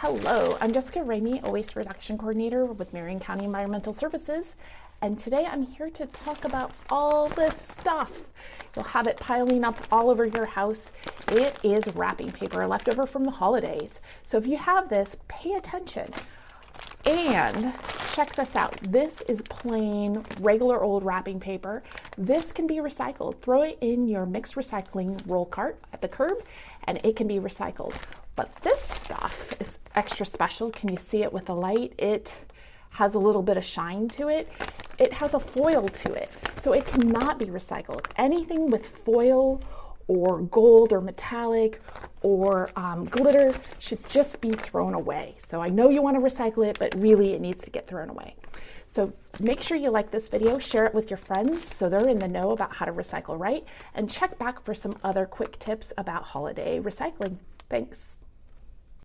Hello, I'm Jessica Ramey, a waste reduction coordinator with Marion County Environmental Services, and today I'm here to talk about all this stuff. You'll have it piling up all over your house. It is wrapping paper left over from the holidays. So if you have this, pay attention. And check this out. This is plain, regular old wrapping paper. This can be recycled. Throw it in your mixed recycling roll cart at the curb and it can be recycled. But this extra special. Can you see it with the light? It has a little bit of shine to it. It has a foil to it, so it cannot be recycled. Anything with foil or gold or metallic or um, glitter should just be thrown away. So I know you want to recycle it, but really it needs to get thrown away. So make sure you like this video, share it with your friends so they're in the know about how to recycle right, and check back for some other quick tips about holiday recycling. Thanks.